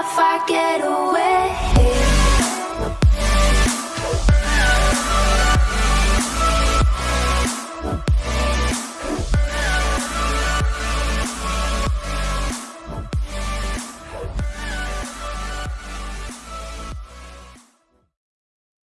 if I get away.